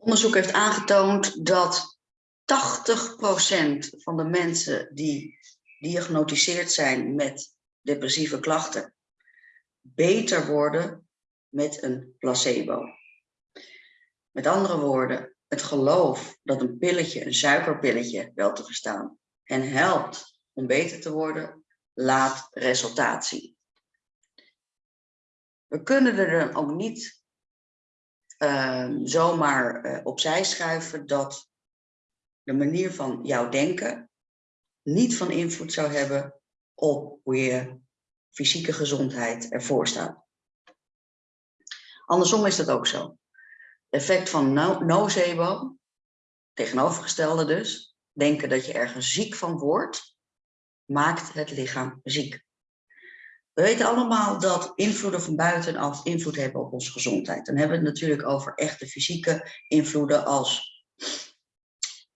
Onderzoek heeft aangetoond dat 80% van de mensen die diagnosticeerd zijn met depressieve klachten, beter worden met een placebo. Met andere woorden, het geloof dat een pilletje, een suikerpilletje, wel te verstaan, en helpt om beter te worden, laat resultaat zien. We kunnen er dan ook niet zomaar uh, opzij schuiven dat de manier van jouw denken niet van invloed zou hebben op hoe je fysieke gezondheid ervoor staat. Andersom is dat ook zo. Effect van no nocebo, tegenovergestelde dus, denken dat je ergens ziek van wordt, maakt het lichaam ziek. We weten allemaal dat invloeden van buitenaf invloed hebben op onze gezondheid. Dan hebben we het natuurlijk over echte fysieke invloeden als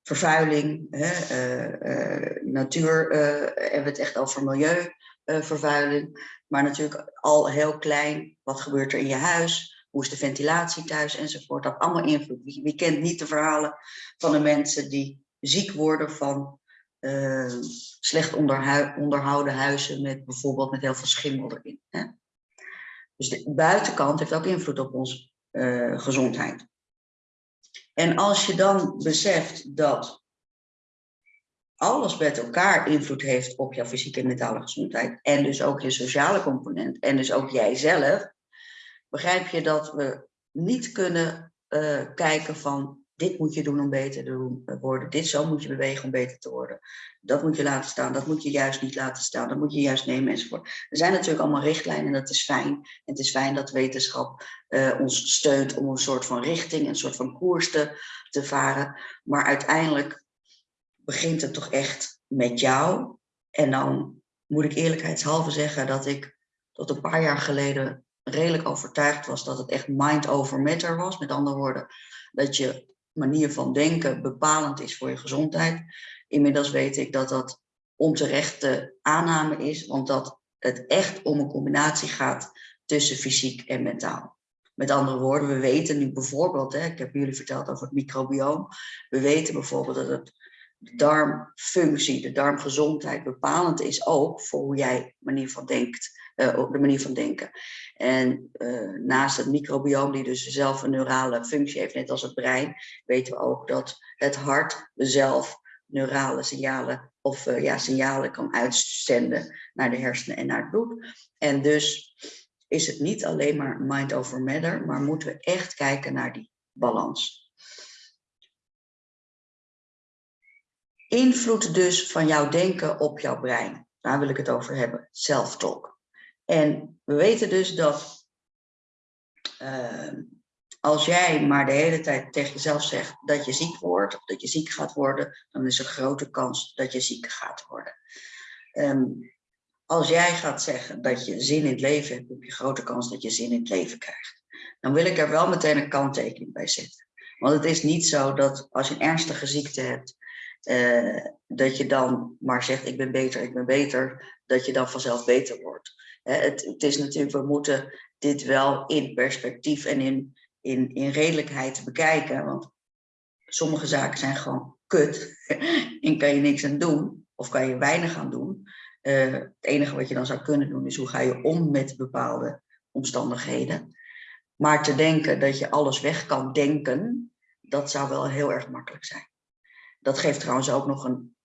vervuiling, hè, uh, uh, natuur, uh, hebben we het echt over milieuvervuiling. maar natuurlijk al heel klein, wat gebeurt er in je huis? Hoe is de ventilatie thuis enzovoort? Dat allemaal invloed. Wie, wie kent niet de verhalen van de mensen die ziek worden van uh, slecht onderhouden huizen met bijvoorbeeld met heel veel schimmel erin. Hè? Dus de buitenkant heeft ook invloed op onze uh, gezondheid. En als je dan beseft dat alles met elkaar invloed heeft op jouw fysieke en mentale gezondheid en dus ook je sociale component en dus ook jijzelf, begrijp je dat we niet kunnen uh, kijken van dit moet je doen om beter te eh, worden. Dit zo moet je bewegen om beter te worden. Dat moet je laten staan. Dat moet je juist niet laten staan. Dat moet je juist nemen enzovoort. Er zijn natuurlijk allemaal richtlijnen en dat is fijn. En het is fijn dat wetenschap uh, ons steunt om een soort van richting, een soort van koers te, te varen. Maar uiteindelijk begint het toch echt met jou. En dan moet ik eerlijkheidshalve zeggen dat ik tot een paar jaar geleden redelijk overtuigd was dat het echt mind over matter was. Met andere woorden, dat je manier van denken bepalend is voor je gezondheid. Inmiddels weet ik dat dat onterechte aanname is, want dat het echt om een combinatie gaat tussen fysiek en mentaal. Met andere woorden, we weten nu bijvoorbeeld, hè, ik heb jullie verteld over het microbioom, we weten bijvoorbeeld dat het de darmfunctie, de darmgezondheid bepalend is ook voor hoe jij manier van denkt, uh, de manier van denken. En uh, naast het microbioom, die dus zelf een neurale functie heeft, net als het brein, weten we ook dat het hart zelf neurale signalen of uh, ja, signalen kan uitzenden naar de hersenen en naar het bloed. En dus is het niet alleen maar mind over matter, maar moeten we echt kijken naar die balans. Invloed dus van jouw denken op jouw brein. Daar wil ik het over hebben, self-talk. En we weten dus dat uh, als jij maar de hele tijd tegen jezelf zegt dat je ziek wordt, of dat je ziek gaat worden, dan is er grote kans dat je ziek gaat worden. Um, als jij gaat zeggen dat je zin in het leven hebt, heb je grote kans dat je zin in het leven krijgt. Dan wil ik er wel meteen een kanttekening bij zetten. Want het is niet zo dat als je een ernstige ziekte hebt, uh, dat je dan maar zegt ik ben beter, ik ben beter, dat je dan vanzelf beter wordt. Het, het, is natuurlijk, we moeten dit wel in perspectief en in, in, in redelijkheid bekijken, want sommige zaken zijn gewoon kut en kan je niks aan doen of kan je weinig aan doen. Uh, het enige wat je dan zou kunnen doen is hoe ga je om met bepaalde omstandigheden. Maar te denken dat je alles weg kan denken, dat zou wel heel erg makkelijk zijn. Dat geeft trouwens ook nog een,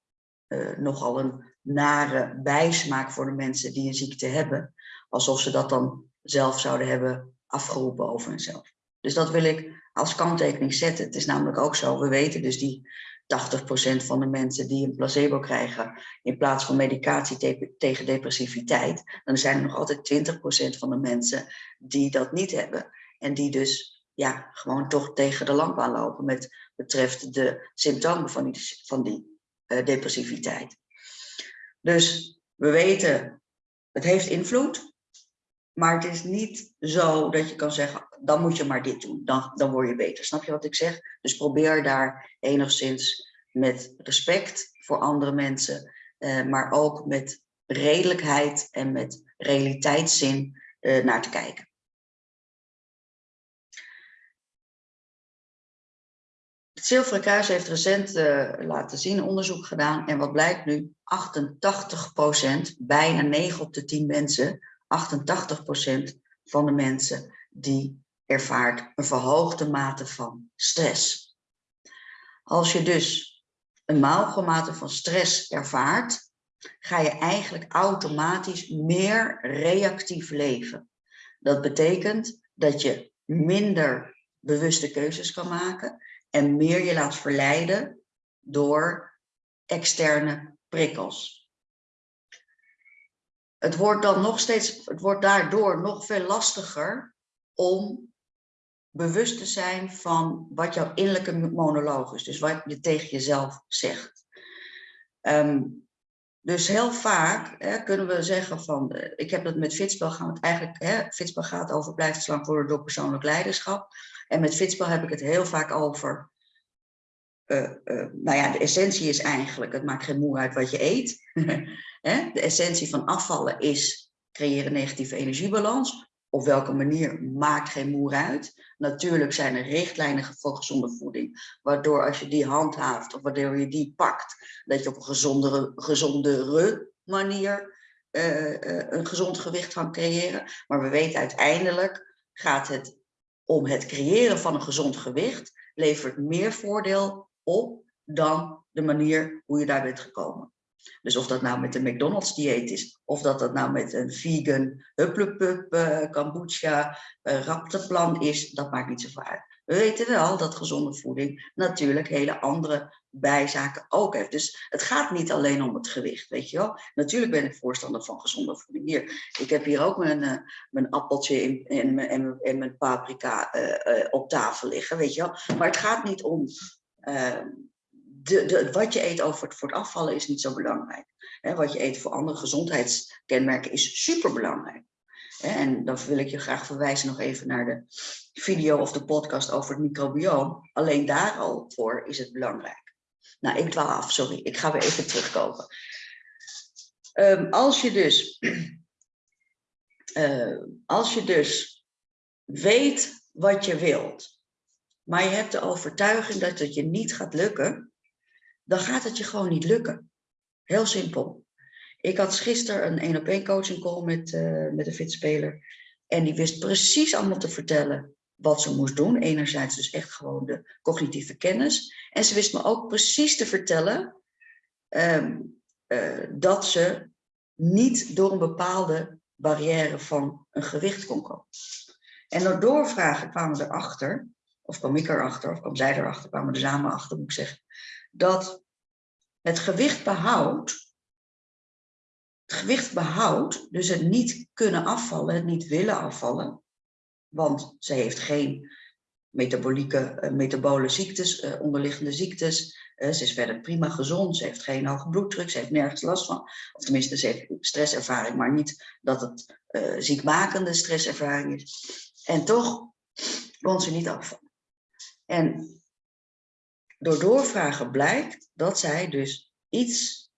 uh, nogal een nare bijsmaak voor de mensen die een ziekte hebben. Alsof ze dat dan zelf zouden hebben afgeroepen over hunzelf. Dus dat wil ik als kanttekening zetten. Het is namelijk ook zo, we weten dus die 80% van de mensen die een placebo krijgen in plaats van medicatie te tegen depressiviteit, dan zijn er nog altijd 20% van de mensen die dat niet hebben. En die dus ja, gewoon toch tegen de lamp aanlopen met betreft de symptomen van die, van die uh, depressiviteit. Dus we weten, het heeft invloed, maar het is niet zo dat je kan zeggen, dan moet je maar dit doen, dan, dan word je beter. Snap je wat ik zeg? Dus probeer daar enigszins met respect voor andere mensen, uh, maar ook met redelijkheid en met realiteitszin uh, naar te kijken. Het Zilveren Kruis heeft recent uh, laten zien, onderzoek gedaan. En wat blijkt nu? 88% bijna 9 op de 10 mensen, 88% van de mensen die ervaart een verhoogde mate van stress. Als je dus een hoge mate van stress ervaart, ga je eigenlijk automatisch meer reactief leven. Dat betekent dat je minder bewuste keuzes kan maken en meer je laat verleiden door externe prikkels. Het wordt dan nog steeds, het wordt daardoor nog veel lastiger om bewust te zijn van wat jouw innerlijke monoloog is. Dus wat je tegen jezelf zegt. Ehm, dus heel vaak hè, kunnen we zeggen van, eh, ik heb het met Fitspel gaan het eigenlijk, hè, Fitspel gaat over blijft slang worden door persoonlijk leiderschap. En met Fitspel heb ik het heel vaak over, uh, uh, nou ja, de essentie is eigenlijk, het maakt geen moe uit wat je eet. de essentie van afvallen is creëren negatieve energiebalans. Op welke manier maakt geen moer uit. Natuurlijk zijn er richtlijnen voor gezonde voeding, waardoor als je die handhaaft of waardoor je die pakt, dat je op een gezondere, gezondere manier uh, uh, een gezond gewicht kan creëren. Maar we weten uiteindelijk gaat het om het creëren van een gezond gewicht, levert meer voordeel op dan de manier hoe je daar bent gekomen. Dus of dat nou met een McDonald's dieet is, of dat dat nou met een vegan hupplepup, uh, kombucha, uh, rapteplan is, dat maakt niet zoveel uit. We weten wel dat gezonde voeding natuurlijk hele andere bijzaken ook heeft. Dus het gaat niet alleen om het gewicht, weet je wel. Natuurlijk ben ik voorstander van gezonde voeding. Hier, ik heb hier ook mijn, uh, mijn appeltje en, mijn paprika op tafel liggen, weet je wel. Maar het gaat niet om de, wat je eet over voor het afvallen is niet zo belangrijk. wat je eet voor andere gezondheidskenmerken is superbelangrijk. en dan wil ik je graag verwijzen nog even naar de video of de podcast over het microbioom. Alleen daar al voor is het belangrijk. Nou, ik dwaal af, sorry. Ik ga weer even terugkomen. Um, als je dus, uh, als je dus weet wat je wilt, maar je hebt de overtuiging dat het je niet gaat lukken, dan gaat het je gewoon niet lukken. Heel simpel. Ik had gisteren een één op één coaching call met, uh, met een fitspeler. En die wist precies allemaal te vertellen wat ze moest doen. Enerzijds dus echt gewoon de cognitieve kennis. En ze wist me ook precies te vertellen um, uh, dat ze niet door een bepaalde barrière van een gewicht kon komen. En door doorvragen kwamen we erachter, of kwam ik erachter, of kwam zij erachter, kwamen we er samen achter, moet ik zeggen, dat het gewicht behoudt, het gewicht behoudt, dus het niet kunnen afvallen, het niet willen afvallen, want ze heeft geen metabolieke, uh, metabole ziektes, uh, onderliggende ziektes, uh, ze is verder prima gezond, ze heeft geen hoge bloeddruk, ze heeft nergens last van, of tenminste ze heeft stresservaring, maar niet dat het ziekmakende stresservaring is. En toch kon ze niet afvallen. En door doorvragen blijkt dat zij dus iets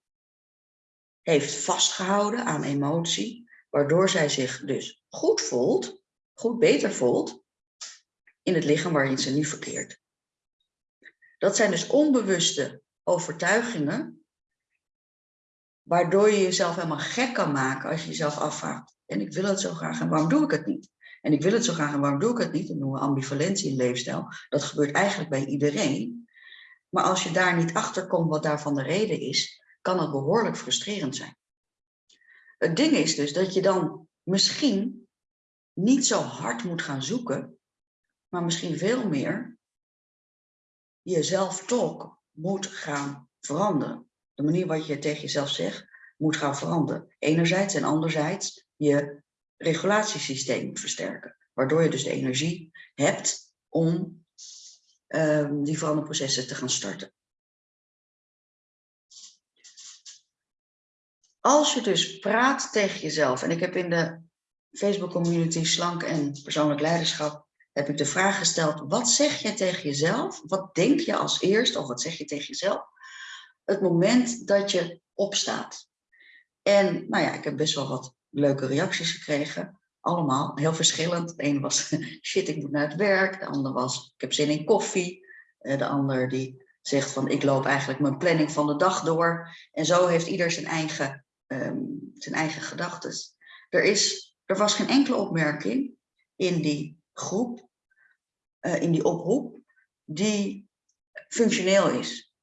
heeft vastgehouden aan emotie, waardoor zij zich dus goed voelt, goed beter voelt, in het lichaam waarin ze nu verkeert. Dat zijn dus onbewuste overtuigingen, waardoor je jezelf helemaal gek kan maken als je jezelf afvraagt. En ik wil het zo graag en waarom doe ik het niet? En ik wil het zo graag en waarom doe ik het niet? Dat noemen we ambivalentie in leefstijl. Dat gebeurt eigenlijk bij iedereen. Maar als je daar niet achter komt wat daarvan de reden is, kan het behoorlijk frustrerend zijn. Het ding is dus dat je dan misschien niet zo hard moet gaan zoeken, maar misschien veel meer jezelf toch moet gaan veranderen. De manier wat je tegen jezelf zegt moet gaan veranderen. Enerzijds en anderzijds je regulatiesysteem versterken. Waardoor je dus de energie hebt om um, die veranderprocessen te gaan starten. Als je dus praat tegen jezelf, en ik heb in de Facebook community Slank en Persoonlijk Leiderschap, heb ik de vraag gesteld, wat zeg je tegen jezelf? Wat denk je als eerst, of wat zeg je tegen jezelf? Het moment dat je opstaat. En nou ja, ik heb best wel wat leuke reacties gekregen allemaal heel verschillend. De ene was, shit, ik moet naar het werk. De andere was, ik heb zin in koffie. de ander die zegt van ik loop eigenlijk mijn planning van de dag door. En zo heeft ieder zijn eigen, um, zijn eigen gedachten. Er, is, er was geen enkele opmerking in die groep, uh, in die oproep, die functioneel is.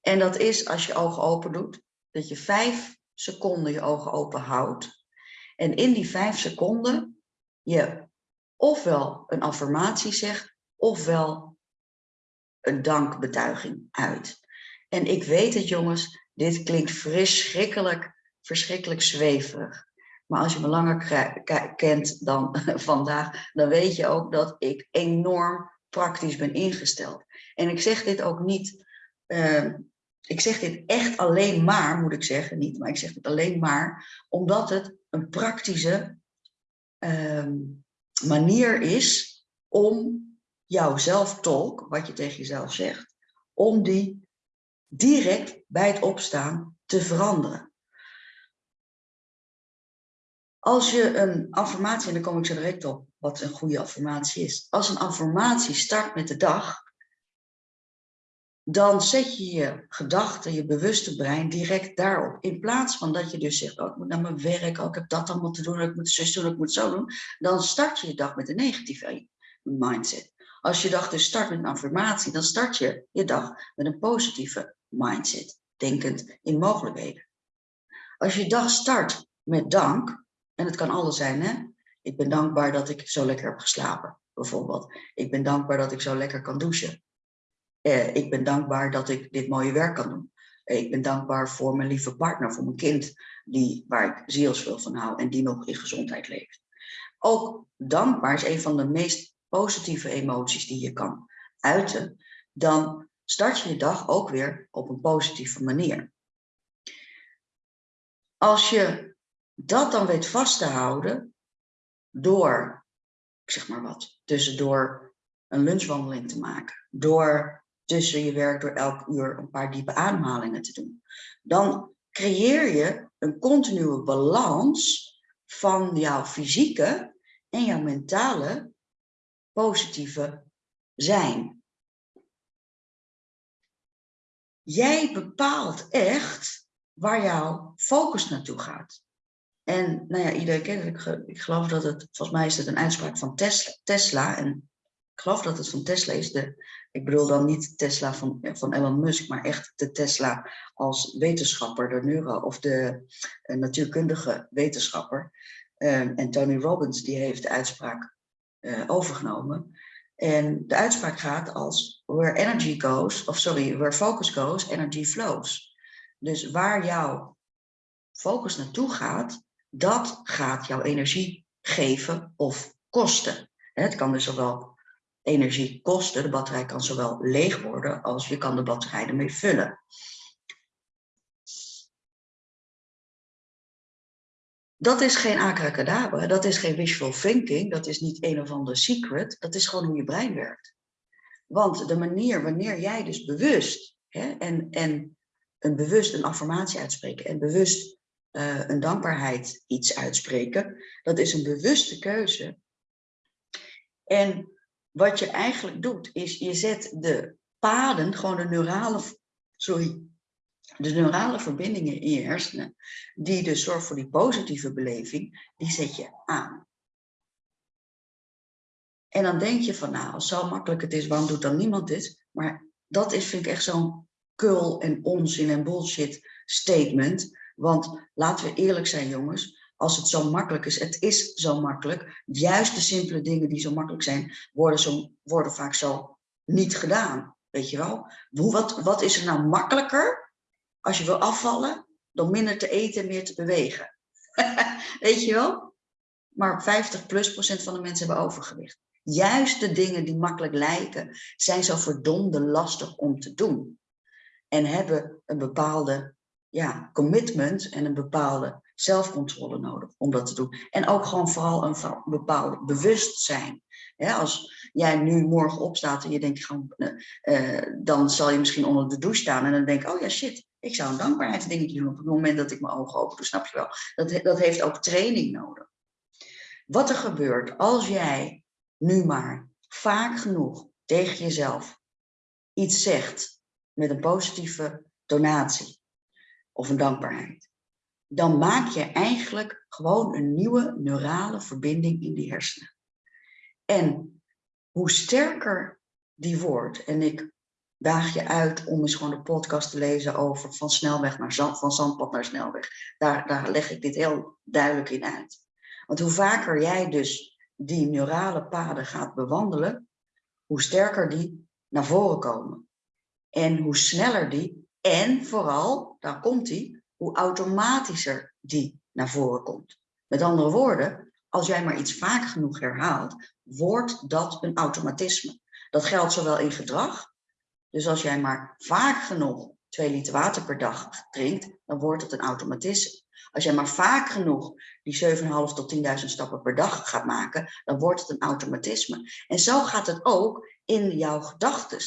En dat is als je ogen open doet, dat je vijf seconden je ogen open houdt. En in die vijf seconden je ofwel een affirmatie zegt, ofwel een dankbetuiging uit. En ik weet het jongens, dit klinkt verschrikkelijk, verschrikkelijk zweverig. Maar als je me langer kent dan vandaag, dan weet je ook dat ik enorm praktisch ben ingesteld. En ik zeg dit ook niet, uh, ik zeg dit echt alleen maar, moet ik zeggen, niet, maar ik zeg het alleen maar, omdat het een praktische uh, manier is om jouw zelftolk, wat je tegen jezelf zegt, om die direct bij het opstaan te veranderen. Als je een affirmatie, en daar kom ik zo direct op wat een goede affirmatie is. Als een affirmatie start met de dag, dan zet je je gedachten, je bewuste brein direct daarop. In plaats van dat je dus zegt, oh, ik moet naar mijn werk, oh, ik heb dat allemaal te doen, ik moet zus doen, ik moet zo doen. Dan start je je dag met een negatieve mindset. Als je dag dus start met een affirmatie, dan start je je dag met een positieve mindset, denkend in mogelijkheden. Als je dag start met dank, en het kan alles zijn, hè? Ik ben dankbaar dat ik zo lekker heb geslapen, bijvoorbeeld. Ik ben dankbaar dat ik zo lekker kan douchen. Eh, ik ben dankbaar dat ik dit mooie werk kan doen. Eh, ik ben dankbaar voor mijn lieve partner, voor mijn kind, die, waar ik zielsveel van hou en die nog in gezondheid leeft. Ook dankbaar is een van de meest positieve emoties die je kan uiten. Dan start je je dag ook weer op een positieve manier. Als je dat dan weet vast te houden door, ik zeg maar wat, tussendoor een lunchwandeling te maken, door tussen je werk door elk uur een paar diepe ademhalingen te doen. Dan creëer je een continue balans van jouw fysieke en jouw mentale positieve zijn. Jij bepaalt echt waar jouw focus naartoe gaat. En nou ja, iedereen kent. Ik, geloof dat het, volgens mij is het een uitspraak van Tesla. Tesla en ik geloof dat het van Tesla is. De, ik bedoel dan niet Tesla van, van Elon Musk, maar echt de Tesla als wetenschapper, de neuro of de uh, natuurkundige wetenschapper. Um, en Tony Robbins die heeft de uitspraak uh, overgenomen. En de uitspraak gaat als where energy goes, of sorry, where focus goes, energy flows. Dus waar jouw focus naartoe gaat, dat gaat jouw energie geven of kosten. Het kan dus zowel energie kosten. De batterij kan zowel leeg worden als je kan de batterij ermee vullen. Dat is geen abracadabra, dat is geen wishful thinking, dat is niet een of ander secret, dat is gewoon hoe je brein werkt. Want de manier wanneer jij dus bewust hè, en, en een bewust een affirmatie uitspreken en bewust uh, een dankbaarheid iets uitspreken, dat is een bewuste keuze. En wat je eigenlijk doet, is je zet de paden, gewoon de neurale, sorry, de neurale verbindingen in je hersenen, die dus zorgen voor die positieve beleving, die zet je aan. En dan denk je van, nou, als zo makkelijk het is, waarom doet dan niemand dit? Maar dat is, vind ik echt zo'n kul en onzin en bullshit statement. Want laten we eerlijk zijn, jongens als het zo makkelijk is. Het is zo makkelijk. Juist de simpele dingen die zo makkelijk zijn, worden, zo, worden vaak zo niet gedaan. Weet je wel? Hoe, wat, wat is er nou makkelijker als je wil afvallen dan minder te eten en meer te bewegen? Weet je wel? Maar 50 plus procent van de mensen hebben overgewicht. Juist de dingen die makkelijk lijken, zijn zo verdomde lastig om te doen. En hebben een bepaalde ja, commitment en een bepaalde zelfcontrole nodig om dat te doen. En ook gewoon vooral een bepaald bewustzijn. als jij nu morgen opstaat en je denkt gewoon, uh, dan zal je misschien onder de douche staan en dan denk je, oh ja shit, ik zou een dankbaarheidsdingetje doen op het moment dat ik mijn ogen open doe, snap je wel? Dat, dat heeft ook training nodig. Wat er gebeurt als jij nu maar vaak genoeg tegen jezelf iets zegt met een positieve donatie of een dankbaarheid, dan maak je eigenlijk gewoon een nieuwe neurale verbinding in die hersenen. En hoe sterker die wordt, en ik daag je uit om eens gewoon de podcast te lezen over van snelweg naar zand, van zandpad naar snelweg. Daar, daar leg ik dit heel duidelijk in uit. Want hoe vaker jij dus die neurale paden gaat bewandelen, hoe sterker die naar voren komen. En hoe sneller die, en vooral, daar komt die, hoe automatischer die naar voren komt. Met andere woorden, als jij maar iets vaak genoeg herhaalt, wordt dat een automatisme. Dat geldt zowel in gedrag, dus als jij maar vaak genoeg 2 liter water per dag drinkt, dan wordt het een automatisme. Als jij maar vaak genoeg die 7,5 tot 10.000 stappen per dag gaat maken, dan wordt het een automatisme. En zo gaat het ook in jouw gedachten.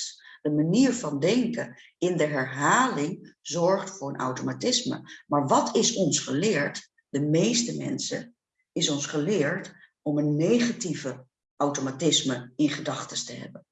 De manier van denken in de herhaling zorgt voor een automatisme. Maar wat is ons geleerd? De meeste mensen is ons geleerd om een negatieve automatisme in gedachten te hebben.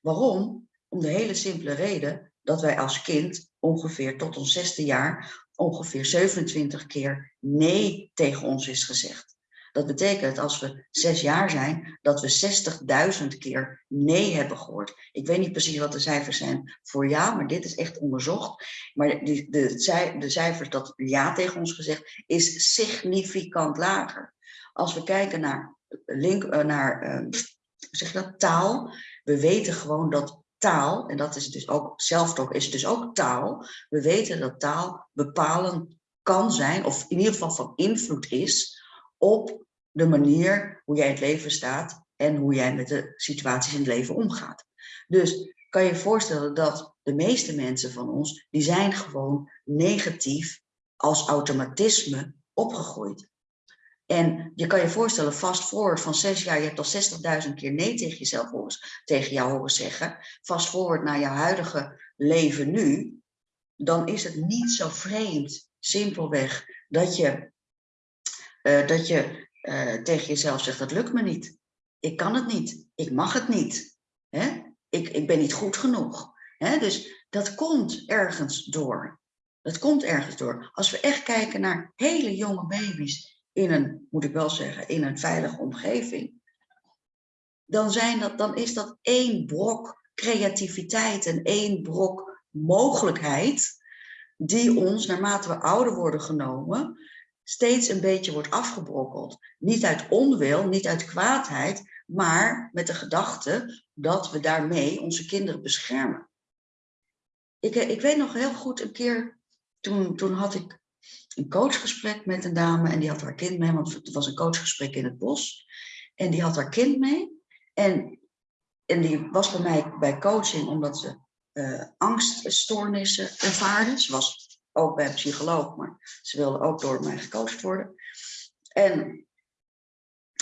Waarom? Om de hele simpele reden dat wij als kind ongeveer tot ons zesde jaar ongeveer 27 keer nee tegen ons is gezegd. Dat betekent als we zes jaar zijn, dat we 60.000 keer nee hebben gehoord. Ik weet niet precies wat de cijfers zijn voor ja, maar dit is echt onderzocht. Maar de, de, de cijfers dat ja tegen ons gezegd is significant lager. Als we kijken naar, link, eh, naar uh, zeg dat, taal, we weten gewoon dat taal, en dat is dus ook, zelftalk is dus ook taal. We weten dat taal bepalend kan zijn, of in ieder geval van invloed is, op de manier hoe jij in het leven staat en hoe jij met de situaties in het leven omgaat. Dus kan je je voorstellen dat de meeste mensen van ons, die zijn gewoon negatief als automatisme opgegroeid. En je kan je voorstellen, fast forward van zes jaar, je hebt al 60.000 keer nee tegen jezelf horen, tegen jou horen zeggen. Fast forward naar je huidige leven nu, dan is het niet zo vreemd, simpelweg, dat je, uh, dat je uh, tegen jezelf zegt, dat lukt me niet. Ik kan het niet, ik mag het niet. Hè? Ik, ik ben niet goed genoeg. Hè? Dus dat komt ergens door. Dat komt ergens door. Als we echt kijken naar hele jonge baby's in een, moet ik wel zeggen, in een veilige omgeving, dan, zijn dat, dan is dat één brok creativiteit en één brok mogelijkheid die ons, naarmate we ouder worden genomen, steeds een beetje wordt afgebrokkeld. Niet uit onwil, niet uit kwaadheid, maar met de gedachte dat we daarmee onze kinderen beschermen. Ik, ik weet nog heel goed een keer, toen, toen had ik een coachgesprek met een dame en die had haar kind mee, want het was een coachgesprek in het bos. En die had haar kind mee. En, en die was bij mij bij coaching omdat ze uh, angststoornissen ervaarde. Ze was ook bij een psycholoog, maar ze wilde ook door mij gecoacht worden. En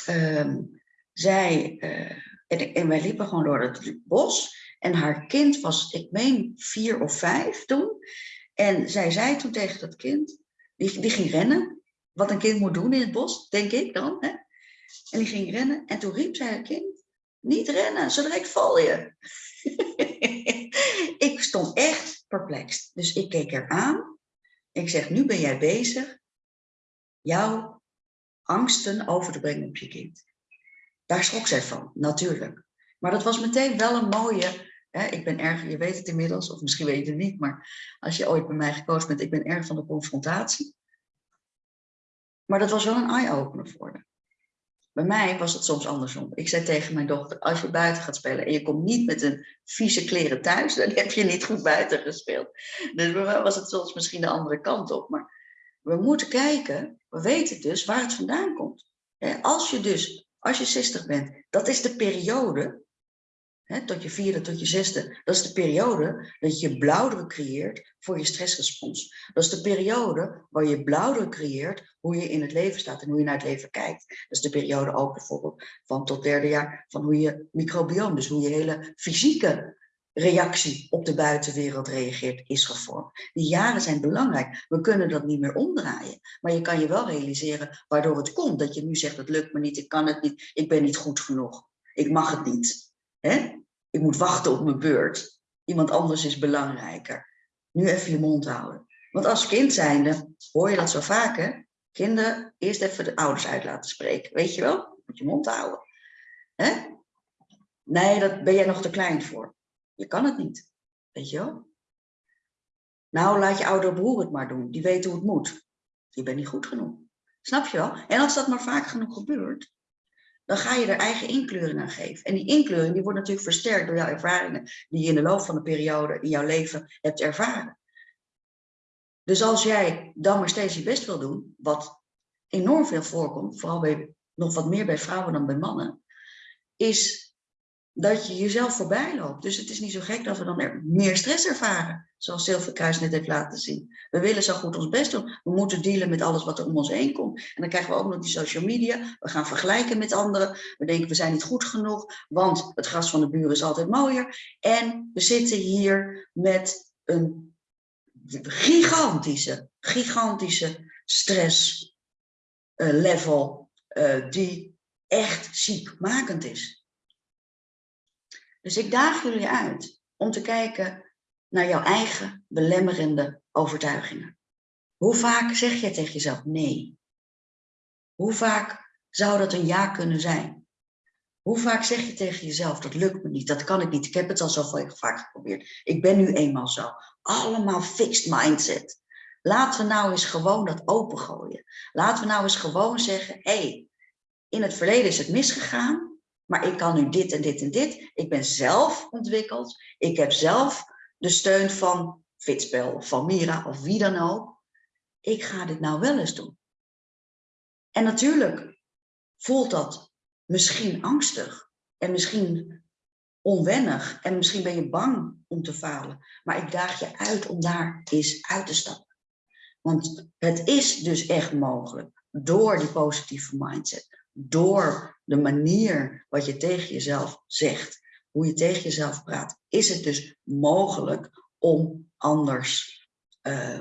um, zij, uh, en, wij liepen gewoon door het bos. En haar kind was, ik meen, vier of vijf toen. En zij zei toen tegen dat kind, die, die ging rennen, wat een kind moet doen in het bos, denk ik dan. Hè? En die ging rennen en toen riep zij het kind, niet rennen, zo direct val je. ik stond echt perplex. Dus ik keek haar aan. Ik zeg, nu ben jij bezig jouw angsten over te brengen op je kind. Daar schrok zij van, natuurlijk. Maar dat was meteen wel een mooie ik ben erg, je weet het inmiddels, of misschien weet je het niet, maar als je ooit bij mij gekozen bent, ik ben erg van de confrontatie. Maar dat was wel een eye-opener voor haar. Bij mij was het soms andersom. Ik zei tegen mijn dochter, als je buiten gaat spelen en je komt niet met een vieze kleren thuis, dan heb je niet goed buiten gespeeld. Dus bij mij was het soms misschien de andere kant op. Maar we moeten kijken, we weten dus waar het vandaan komt. Als je dus, als je 60 bent, dat is de periode tot je vierde, tot je zesde. Dat is de periode dat je blauwdruk creëert voor je stressrespons. Dat is de periode waar je blauwdruk creëert hoe je in het leven staat en hoe je naar het leven kijkt. Dat is de periode ook bijvoorbeeld van tot derde jaar van hoe je microbioom, dus hoe je hele fysieke reactie op de buitenwereld reageert, is gevormd. Die jaren zijn belangrijk. We kunnen dat niet meer omdraaien. Maar je kan je wel realiseren waardoor het komt. Dat je nu zegt, het lukt me niet, ik kan het niet, ik ben niet goed genoeg. Ik mag het niet. Hè? Ik moet wachten op mijn beurt. iemand anders is belangrijker. Nu even je mond houden. Want als kind zijnde hoor je dat zo vaak, hè? Kinderen, eerst even de ouders uit laten spreken. Weet je wel? Moet je mond houden. Hè? Nee, daar ben jij nog te klein voor. Je kan het niet. Weet je wel? Nou, laat je ouder broer het maar doen. Die weet hoe het moet. Je bent niet goed genoeg. Snap je wel? En als dat maar vaak genoeg gebeurt, dan ga je er eigen inkleuring aan geven. En die inkleuring die wordt natuurlijk versterkt door jouw ervaringen die je in de loop van de periode in jouw leven hebt ervaren. Dus als jij dan maar steeds je best wil doen, wat enorm veel voorkomt, vooral bij, nog wat meer bij vrouwen dan bij mannen, is dat je jezelf voorbij loopt. Dus het is niet zo gek dat we dan er meer stress ervaren, zoals Zilverkruis net heeft laten zien. We willen zo goed ons best doen. We moeten dealen met alles wat er om ons heen komt. En dan krijgen we ook nog die social media. We gaan vergelijken met anderen. We denken we zijn niet goed genoeg, want het gras van de buren is altijd mooier. En we zitten hier met een gigantische, gigantische stress uh, level uh, die echt ziekmakend is. Dus ik daag jullie uit om te kijken naar jouw eigen belemmerende overtuigingen. Hoe vaak zeg je tegen jezelf nee? Hoe vaak zou dat een ja kunnen zijn? Hoe vaak zeg je tegen jezelf, dat lukt me niet, dat kan ik niet, ik heb het al zo vaak geprobeerd. Ik ben nu eenmaal zo. Allemaal fixed mindset. Laten we nou eens gewoon dat opengooien. Laten we nou eens gewoon zeggen, hé, hey, in het verleden is het misgegaan, maar ik kan nu dit en dit en dit. Ik ben zelf ontwikkeld. Ik heb zelf de steun van Fitspel, van Mira of wie dan ook. Ik ga dit nou wel eens doen. En natuurlijk voelt dat misschien angstig en misschien onwennig en misschien ben je bang om te falen. Maar ik daag je uit om daar eens uit te stappen. Want het is dus echt mogelijk door die positieve mindset door de manier wat je tegen jezelf zegt, hoe je tegen jezelf praat, is het dus mogelijk om anders uh,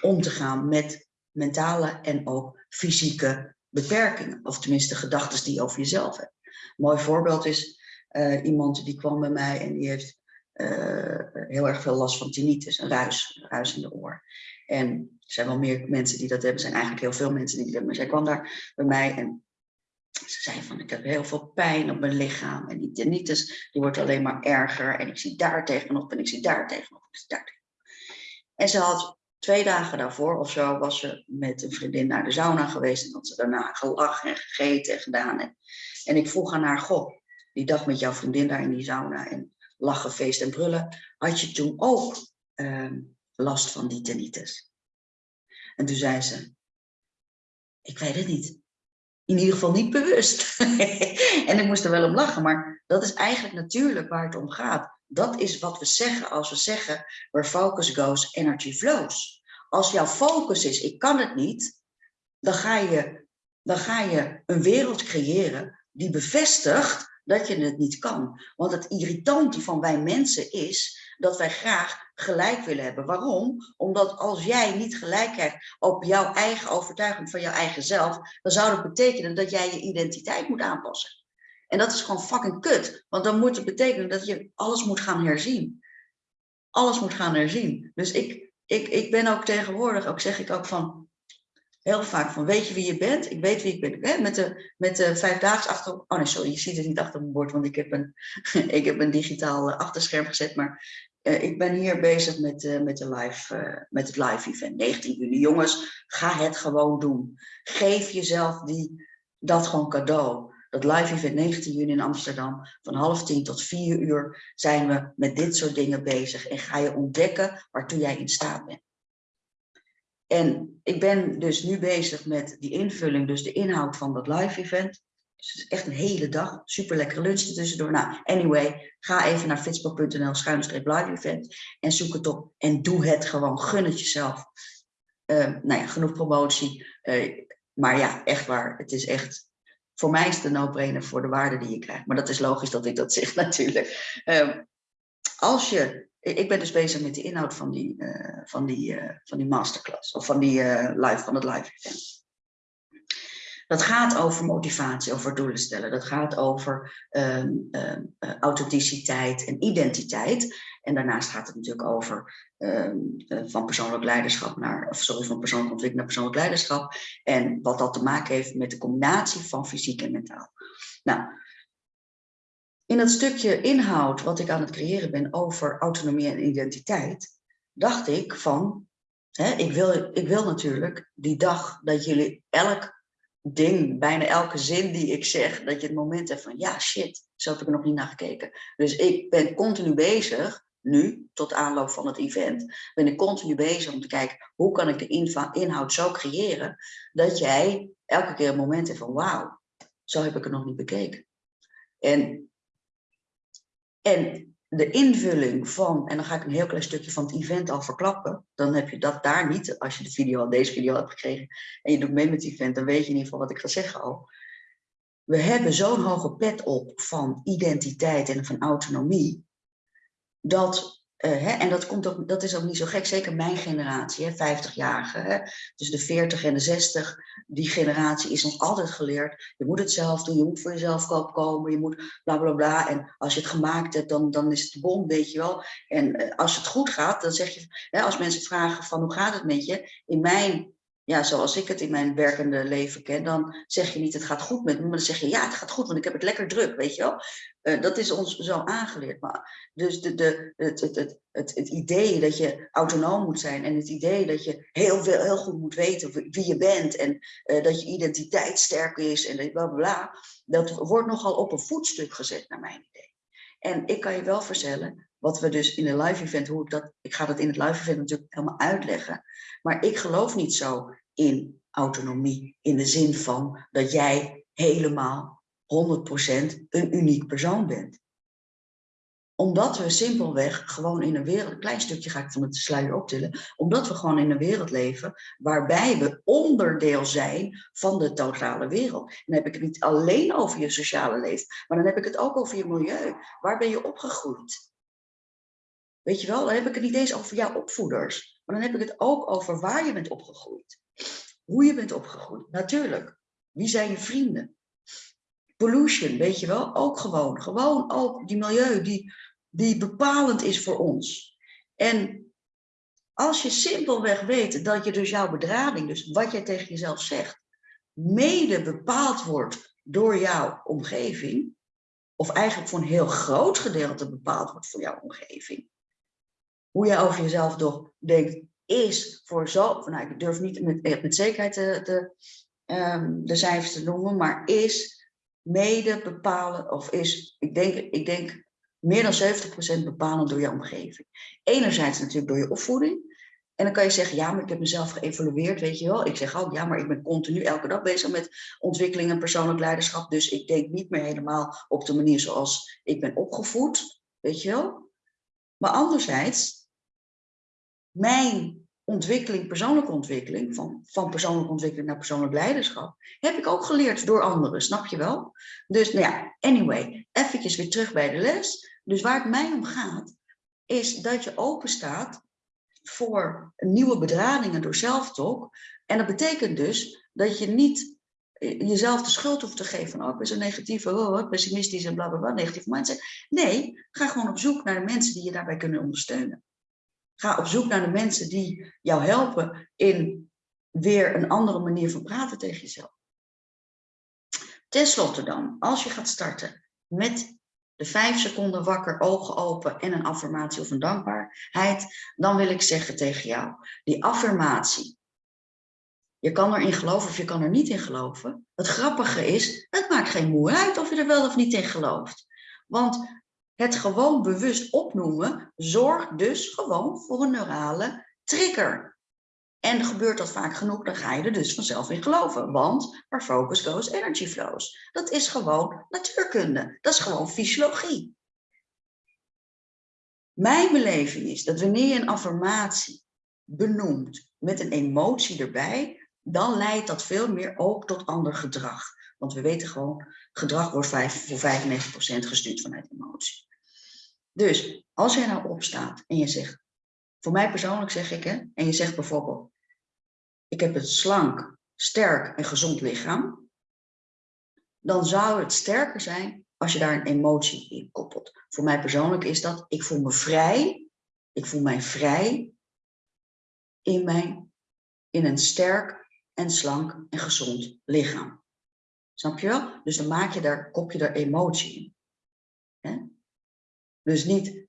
om te gaan met mentale en ook fysieke beperkingen. Of tenminste gedachten die je over jezelf hebt. Een mooi voorbeeld is uh, iemand die kwam bij mij en die heeft uh, heel erg veel last van tinnitus, een ruis, ruis in de oor. En er zijn wel meer mensen die dat hebben, er zijn eigenlijk heel veel mensen die dat hebben. Maar zij kwam daar bij mij en ze zei van, ik heb heel veel pijn op mijn lichaam. En die tinnitus, die wordt alleen maar erger. En ik zie daar tegenop en ik zie daar tegenop. En, ik daar en ze had twee dagen daarvoor of zo, was ze met een vriendin naar de sauna geweest. En had ze daarna gelachen en gegeten en gedaan. En, en ik vroeg aan haar, goh, die dag met jouw vriendin daar in die sauna. En lachen, feest en brullen. Had je toen ook uh, last van die tinnitus? En toen zei ze, ik weet het niet in ieder geval niet bewust. en ik moest er wel om lachen, maar dat is eigenlijk natuurlijk waar het om gaat. Dat is wat we zeggen als we zeggen, where focus goes, energy flows. Als jouw focus is, ik kan het niet, dan ga je, dan ga je een wereld creëren die bevestigt dat je het niet kan. Want het irritante van wij mensen is dat wij graag gelijk willen hebben. Waarom? Omdat als jij niet gelijk krijgt op jouw eigen overtuiging van jouw eigen zelf, dan zou dat betekenen dat jij je identiteit moet aanpassen. En dat is gewoon fucking kut. Want dan moet het betekenen dat je alles moet gaan herzien. Alles moet gaan herzien. Dus ik, ik, ik ben ook tegenwoordig, ook zeg ik ook van, heel vaak van, weet je wie je bent? Ik weet wie ik ben. Hè? Met de, met de vijfdaags achter... Oh nee, sorry, je ziet het niet achter mijn bord, want ik heb een, ik heb een digitaal achterscherm gezet. Maar uh, ik ben hier bezig met, uh, met, de live, uh, met het live event. 19 juni. Jongens, ga het gewoon doen. Geef jezelf die, dat gewoon cadeau. Dat live event 19 juni in Amsterdam. Van half tien tot vier uur zijn we met dit soort dingen bezig. En ga je ontdekken waartoe jij in staat bent. En ik ben dus nu bezig met die invulling, dus de inhoud van dat live event. Dus is echt een hele dag. Super lekkere lunch tussendoor. Nou, anyway, ga even naar fitspo.nl schuinstreep live event en zoek het op en doe het gewoon. Gun het jezelf. Uh, nou ja, genoeg promotie. Uh, maar ja, echt waar. Het is echt, voor mij is het een voor de waarde die je krijgt. Maar dat is logisch dat ik dat zeg natuurlijk. Uh, als je ik ben dus bezig met de inhoud van die, uh, van die, van die masterclass. Of van, die, live, van het live event. Dat gaat over motivatie, over doelen stellen. Dat gaat over um, um, authenticiteit en identiteit. En daarnaast gaat het natuurlijk over ehm, eh, van persoonlijk leiderschap naar, of sorry, van ontwikkeling naar persoonlijk leiderschap. En wat dat te maken heeft met de combinatie van fysiek en mentaal. Nou, in dat stukje inhoud wat ik aan het creëren ben over autonomie en identiteit, dacht ik van, hè, ik, wil, ik wil natuurlijk die dag dat jullie elk ding, bijna elke zin die ik zeg, dat je het moment hebt van, ja shit, zo heb ik er nog niet naar gekeken. Dus ik ben continu bezig, nu, tot aanloop van het event, ben ik continu bezig om te kijken, hoe kan ik de inhoud zo creëren, dat jij elke keer een moment hebt van, wauw, zo heb ik het nog niet bekeken. En, en de invulling van, en dan ga ik een heel klein stukje van het event al verklappen, dan heb je dat daar niet, als je de video, deze video hebt gekregen en je doet mee met het event, dan weet je in ieder geval wat ik ga zeggen al. We hebben zo'n hoge pet op van identiteit en van autonomie, dat uh, hè, en dat, komt ook, dat is ook niet zo gek, zeker mijn generatie, 50-jarigen. Dus de 40 en de 60, die generatie is ons altijd geleerd. Je moet het zelf doen, je moet voor jezelf opkomen, je moet bla bla bla. En als je het gemaakt hebt, dan, dan is het bom, weet je wel. En uh, als het goed gaat, dan zeg je, hè, als mensen vragen van hoe gaat het met je? In mijn ja, zoals ik het in mijn werkende leven ken, dan zeg je niet het gaat goed met me, maar dan zeg je ja, het gaat goed, want ik heb het lekker druk, weet je wel. Uh, dat is ons zo aangeleerd. Maar, dus de, de, het, het, het, het, het idee dat je autonoom moet zijn en het idee dat je heel, veel, heel goed moet weten wie je bent en uh, dat je identiteit sterk is en bla bla bla, dat wordt nogal op een voetstuk gezet naar mijn idee. En ik kan je wel vertellen, wat we dus in een live event, hoe ik dat, ik ga dat in het live event natuurlijk helemaal uitleggen. Maar ik geloof niet zo in autonomie, in de zin van dat jij helemaal 100% een uniek persoon bent. Omdat we simpelweg gewoon in een wereld, een klein stukje ga ik van het sluier optillen, omdat we gewoon in een wereld leven waarbij we onderdeel zijn van de totale wereld. Dan heb ik het niet alleen over je sociale leven, maar dan heb ik het ook over je milieu. Waar ben je opgegroeid? Weet je wel, dan heb ik het niet eens over jouw opvoeders. Maar dan heb ik het ook over waar je bent opgegroeid. Hoe je bent opgegroeid, natuurlijk. Wie zijn je vrienden? Pollution, weet je wel, ook gewoon. Gewoon ook die milieu die, die bepalend is voor ons. En als je simpelweg weet dat je dus jouw bedrading, dus wat jij tegen jezelf zegt, mede bepaald wordt door jouw omgeving, of eigenlijk voor een heel groot gedeelte bepaald wordt voor jouw omgeving, hoe jij over jezelf toch denkt, is voor zo, nou, ik durf niet met, met zekerheid de, de, um, de cijfers te noemen, maar is mede bepalen, of is, ik denk, ik denk meer dan 70% bepalend door je omgeving. Enerzijds natuurlijk door je opvoeding. En dan kan je zeggen, ja, maar ik heb mezelf geëvalueerd, weet je wel. Ik zeg ook, ja, maar ik ben continu elke dag bezig met ontwikkeling en persoonlijk leiderschap. Dus ik denk niet meer helemaal op de manier zoals ik ben opgevoed, weet je wel. Maar anderzijds mijn ontwikkeling, persoonlijke ontwikkeling, van, van persoonlijke ontwikkeling naar persoonlijk leiderschap, heb ik ook geleerd door anderen, snap je wel? Dus nou ja, anyway, eventjes weer terug bij de les. Dus waar het mij om gaat, is dat je open staat voor nieuwe bedradingen door zelftalk. En dat betekent dus dat je niet eh, jezelf de schuld hoeft te geven van, oh, ik ben zo negatief, oh, pessimistisch en blablabla, negatieve mindset. Nee, ga gewoon op zoek naar de mensen die je daarbij kunnen ondersteunen. Ga op zoek naar de mensen die jou helpen in weer een andere manier van praten tegen jezelf. Ten slotte dan, als je gaat starten met de vijf seconden wakker, ogen open en een affirmatie of een dankbaarheid, dan wil ik zeggen tegen jou, die affirmatie, je kan erin geloven of je kan er niet in geloven. Het grappige is, het maakt geen moe uit of je er wel of niet in gelooft. Want het gewoon bewust opnoemen zorgt dus gewoon voor een neurale trigger. En gebeurt dat vaak genoeg, dan ga je er dus vanzelf in geloven. Want waar focus goes, energy flows. Dat is gewoon natuurkunde. Dat is gewoon fysiologie. Mijn beleving is dat wanneer je een affirmatie benoemt met een emotie erbij, dan leidt dat veel meer ook tot ander gedrag. Want we weten gewoon, gedrag wordt voor 95% gestuurd vanuit emotie. Dus als jij nou opstaat en je zegt, voor mij persoonlijk zeg ik, hè, en je zegt bijvoorbeeld, ik heb een slank, sterk en gezond lichaam, dan zou het sterker zijn als je daar een emotie in koppelt. Voor mij persoonlijk is dat, ik voel me vrij, ik voel mij vrij in, mijn, in een sterk en slank en gezond lichaam. Snap je wel? Dus dan maak je daar, kop je daar emotie in. Dus niet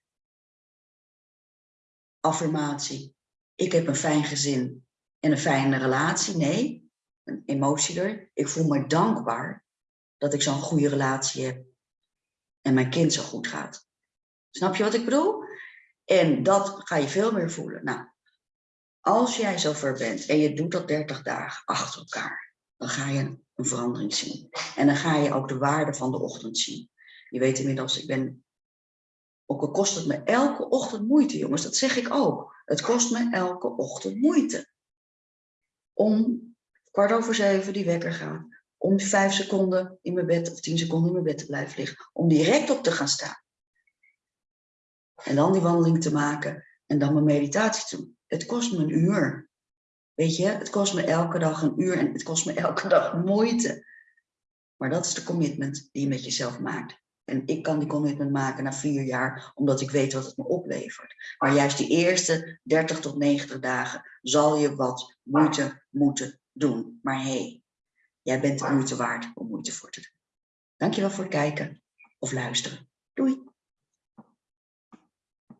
affirmatie, ik heb een fijn gezin en een fijne relatie. Nee, een emotie er. Ik voel me dankbaar dat ik zo'n goede relatie heb en mijn kind zo goed gaat. Snap je wat ik bedoel? En dat ga je veel meer voelen. Nou, als jij zover bent en je doet dat 30 dagen achter elkaar, dan ga je een verandering zien. En dan ga je ook de waarde van de ochtend zien. Je weet inmiddels, ik ben, ook al kost het me elke ochtend moeite, jongens, dat zeg ik ook. Het kost me elke ochtend moeite. Om kwart over zeven die wekker gaat, om vijf seconden in mijn bed of tien seconden in mijn bed te blijven liggen, om direct op te gaan staan. En dan die wandeling te maken en dan mijn meditatie te doen. Het kost me een uur. Weet je, het kost me elke dag een uur en het kost me elke dag moeite. Maar dat is de commitment die je met jezelf maakt. En ik kan die commitment maken na vier jaar, omdat ik weet wat het me oplevert. Maar juist die eerste 30 tot 90 dagen zal je wat moeite moeten doen. Maar hé, hey, jij bent de moeite waard om moeite voor te doen. Dankjewel voor het kijken of luisteren. Doei!